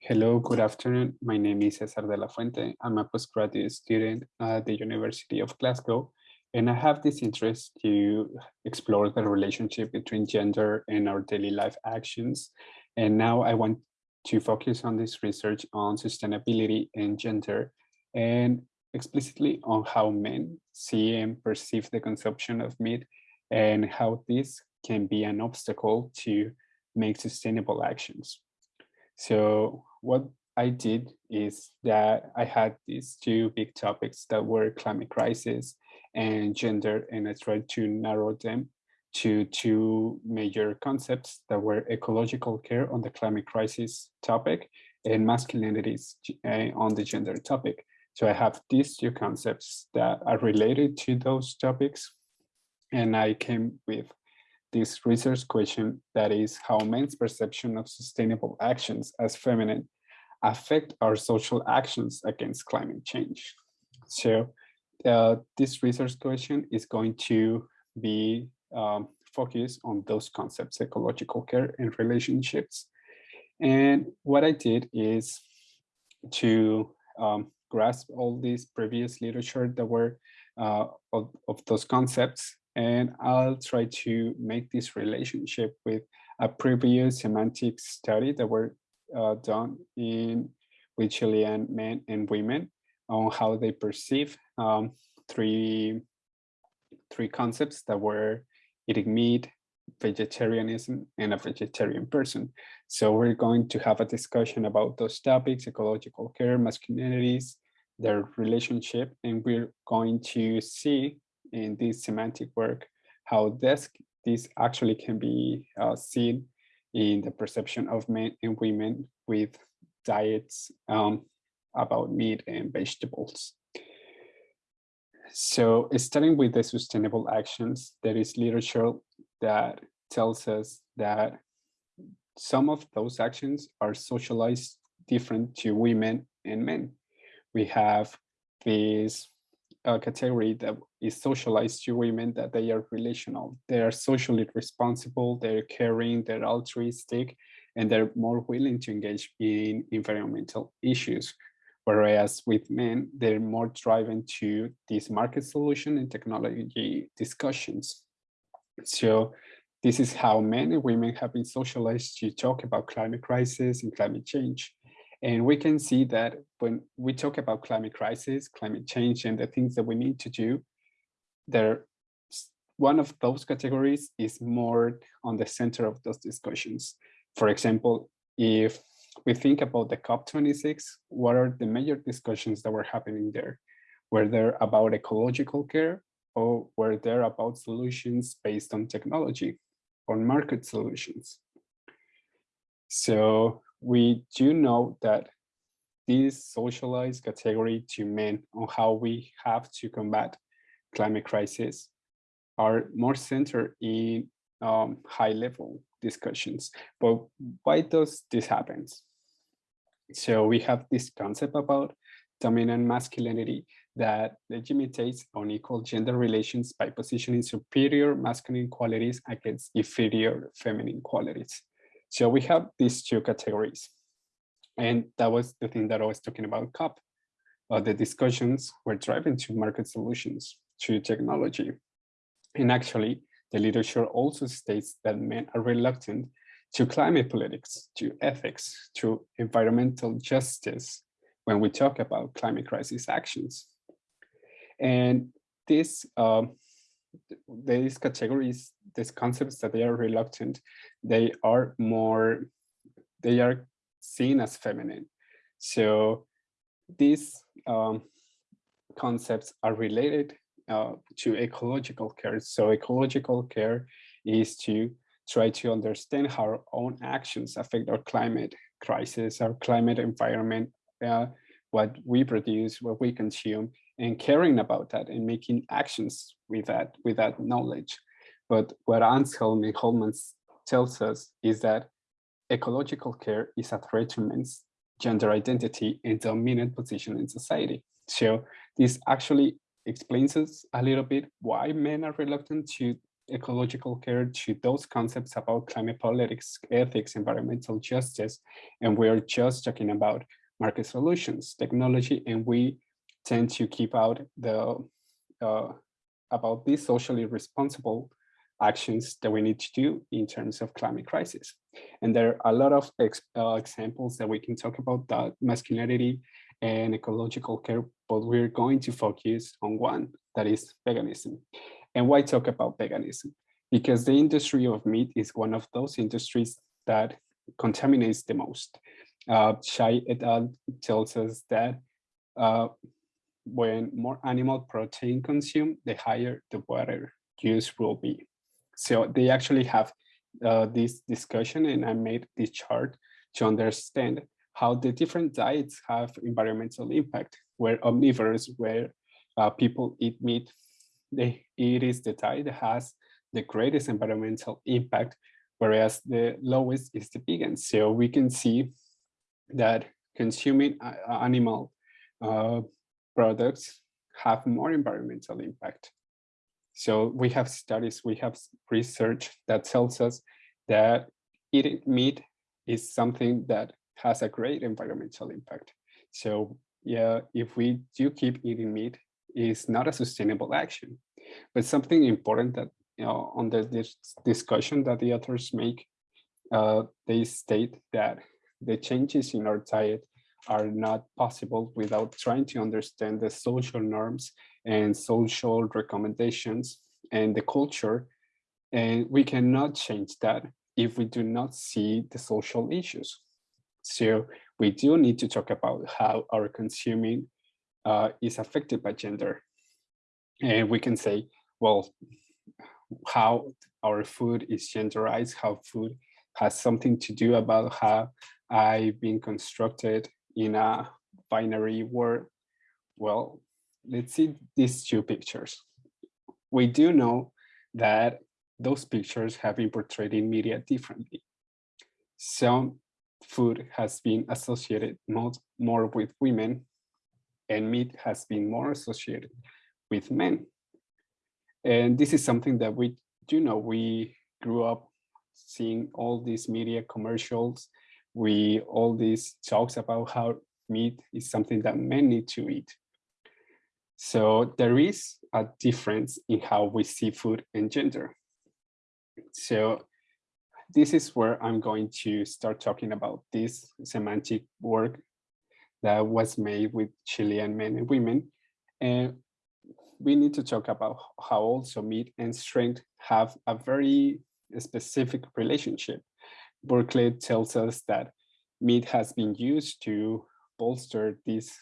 Hello, good afternoon. My name is Cesar de la Fuente. I'm a postgraduate student at the University of Glasgow, and I have this interest to explore the relationship between gender and our daily life actions. And now I want to focus on this research on sustainability and gender, and explicitly on how men see and perceive the consumption of meat and how this can be an obstacle to make sustainable actions. So what I did is that I had these two big topics that were climate crisis and gender, and I tried to narrow them to two major concepts that were ecological care on the climate crisis topic and masculinities uh, on the gender topic. So I have these two concepts that are related to those topics. And I came with this research question that is how men's perception of sustainable actions as feminine affect our social actions against climate change. So uh, this research question is going to be um, focused on those concepts, ecological care and relationships. And what I did is to um, grasp all these previous literature that were uh, of, of those concepts and I'll try to make this relationship with a previous semantic study that were uh, done in with Chilean men and women on how they perceive um, three three concepts that were eating meat, vegetarianism, and a vegetarian person. So we're going to have a discussion about those topics, ecological care, masculinities, their relationship, and we're going to see in this semantic work, how this, this actually can be uh, seen in the perception of men and women with diets um, about meat and vegetables. So starting with the sustainable actions, there is literature that tells us that some of those actions are socialized different to women and men. We have this uh, category that is socialized to women that they are relational. They are socially responsible, they're caring, they're altruistic, and they're more willing to engage in environmental issues. Whereas with men, they're more driven to these market solution and technology discussions. So this is how men and women have been socialized to talk about climate crisis and climate change. And we can see that when we talk about climate crisis, climate change, and the things that we need to do, there, one of those categories is more on the center of those discussions. For example, if we think about the COP26, what are the major discussions that were happening there? Were there about ecological care or were there about solutions based on technology, on market solutions? So we do know that this socialized category to men on how we have to combat climate crisis are more centered in um, high level discussions. But why does this happen? So we have this concept about dominant masculinity that legitimates unequal gender relations by positioning superior masculine qualities against inferior feminine qualities. So we have these two categories. And that was the thing that I was talking about COP. Uh, the discussions were driving to market solutions, to technology. And actually, the literature also states that men are reluctant to climate politics, to ethics, to environmental justice when we talk about climate crisis actions. And this, um, these categories, these concepts that they are reluctant, they are more, they are seen as feminine. So these um, concepts are related uh, to ecological care. So ecological care is to try to understand how our own actions affect our climate crisis, our climate environment, uh, what we produce, what we consume, and caring about that and making actions with that, with that knowledge. But what Anshelm and Hultman tells us is that ecological care is a threat to men's gender identity and dominant position in society. So this actually explains us a little bit why men are reluctant to ecological care to those concepts about climate politics, ethics, environmental justice, and we're just talking about market solutions, technology, and we tend to keep out the uh, about these socially responsible actions that we need to do in terms of climate crisis. And there are a lot of ex uh, examples that we can talk about that masculinity and ecological care, but we're going to focus on one, that is veganism. And why talk about veganism? Because the industry of meat is one of those industries that contaminates the most. Uh, Shai et al. tells us that uh, when more animal protein consumed, the higher the water use will be. So they actually have uh, this discussion and I made this chart to understand how the different diets have environmental impact, where omnivores, where uh, people eat meat, they, it is the diet that has the greatest environmental impact, whereas the lowest is the vegan. So we can see that consuming animal uh, products have more environmental impact. So we have studies, we have research that tells us that eating meat is something that has a great environmental impact. So yeah, if we do keep eating meat, it's not a sustainable action. But something important that you know on the this discussion that the authors make, uh, they state that the changes in our diet are not possible without trying to understand the social norms and social recommendations and the culture. And we cannot change that if we do not see the social issues. So we do need to talk about how our consuming uh, is affected by gender. And we can say, well, how our food is genderized, how food has something to do about how I've been constructed in a binary world. Well, let's see these two pictures. We do know that those pictures have been portrayed in media differently. Some food has been associated more, with women and meat has been more associated with men. And this is something that we do know. We grew up seeing all these media commercials we all these talks about how meat is something that men need to eat. So there is a difference in how we see food and gender. So this is where I'm going to start talking about this semantic work that was made with Chilean men and women. And we need to talk about how also meat and strength have a very specific relationship. Buerkle tells us that meat has been used to bolster this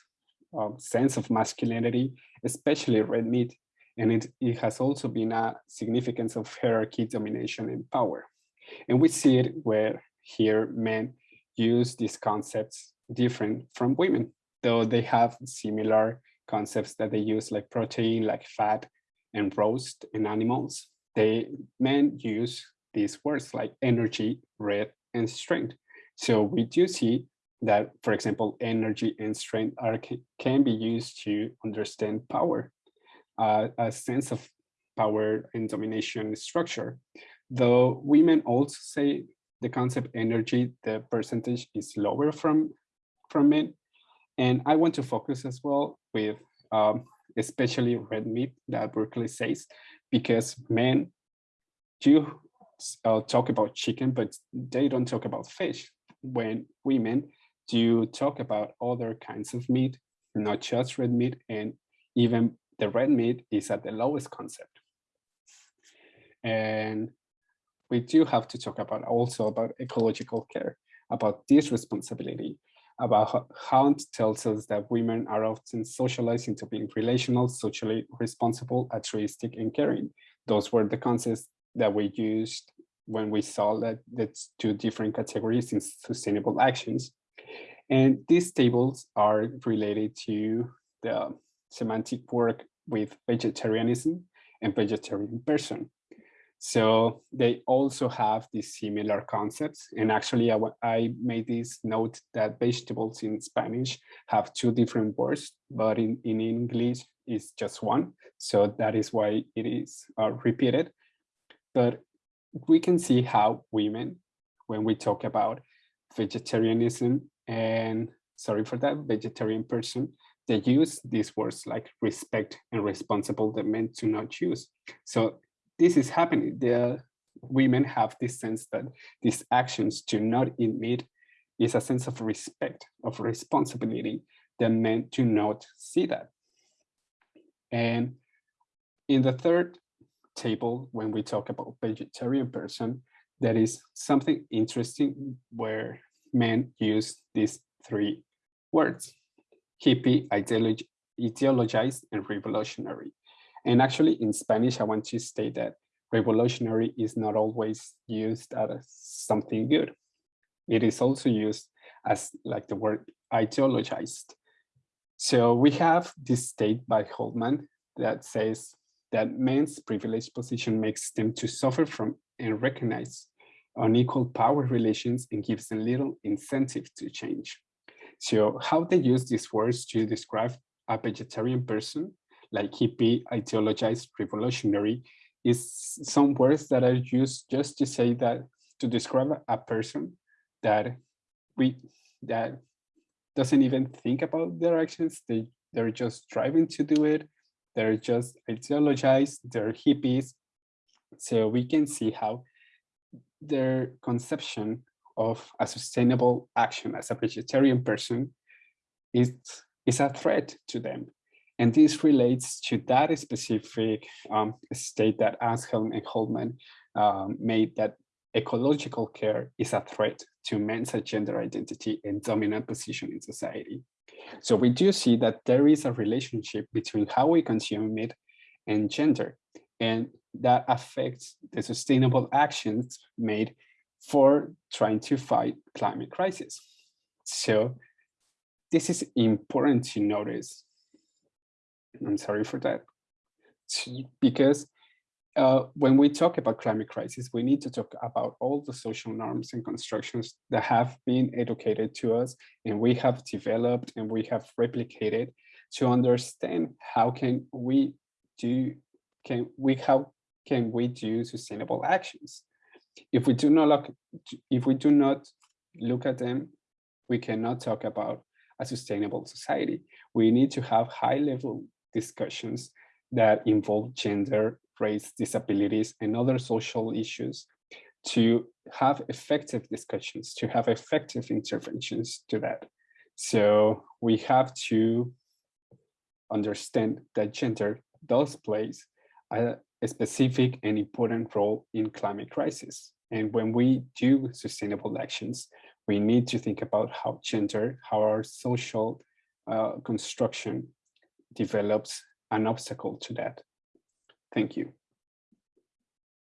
um, sense of masculinity, especially red meat. And it, it has also been a significance of hierarchy, domination, and power. And we see it where here men use these concepts different from women, though they have similar concepts that they use like protein, like fat, and roast in animals. They men use these words like energy, red, and strength. So we do see that, for example, energy and strength are can be used to understand power, uh, a sense of power and domination structure. Though women also say the concept energy, the percentage is lower from, from men. And I want to focus as well with um, especially red meat that Buerkle says, because men do uh, talk about chicken, but they don't talk about fish. When women do talk about other kinds of meat, not just red meat, and even the red meat is at the lowest concept. And we do have to talk about also about ecological care, about this responsibility, about how Hunt tells us that women are often socialized into being relational, socially responsible, altruistic, and caring. Those were the concepts that we used when we saw that that's two different categories in sustainable actions. And these tables are related to the semantic work with vegetarianism and vegetarian person. So they also have these similar concepts. And actually, I, I made this note that vegetables in Spanish have two different words, but in, in English it's just one. So that is why it is uh, repeated. But we can see how women, when we talk about vegetarianism and sorry for that, vegetarian person, they use these words like respect and responsible that men do not use. So this is happening. The women have this sense that these actions do not emit is a sense of respect, of responsibility that men do not see that. And in the third table, when we talk about vegetarian person, that is something interesting where men use these three words, hippie, ideolog ideologized, and revolutionary. And actually in Spanish, I want to state that revolutionary is not always used as something good. It is also used as like the word ideologized. So we have this state by Goldman that says that men's privileged position makes them to suffer from and recognize unequal power relations and gives them little incentive to change. So how they use these words to describe a vegetarian person, like hippie, ideologized, revolutionary, is some words that are used just to say that, to describe a person that we, that doesn't even think about their actions. They, they're just driving to do it. They're just ideologized, they're hippies. So we can see how their conception of a sustainable action as a vegetarian person is, is a threat to them. And this relates to that specific um, state that Anshelm and Hultman um, made that ecological care is a threat to men's gender identity and dominant position in society. So we do see that there is a relationship between how we consume meat and gender, and that affects the sustainable actions made for trying to fight climate crisis. So this is important to notice. I'm sorry for that. Because uh, when we talk about climate crisis, we need to talk about all the social norms and constructions that have been educated to us and we have developed and we have replicated to understand how can we do, can we, how can we do sustainable actions? if we do not look, if we do not look at them, we cannot talk about a sustainable society. We need to have high level discussions that involve gender, race, disabilities, and other social issues to have effective discussions, to have effective interventions to that. So we have to understand that gender does play a, a specific and important role in climate crisis. And when we do sustainable actions, we need to think about how gender, how our social uh, construction develops an obstacle to that. Thank you.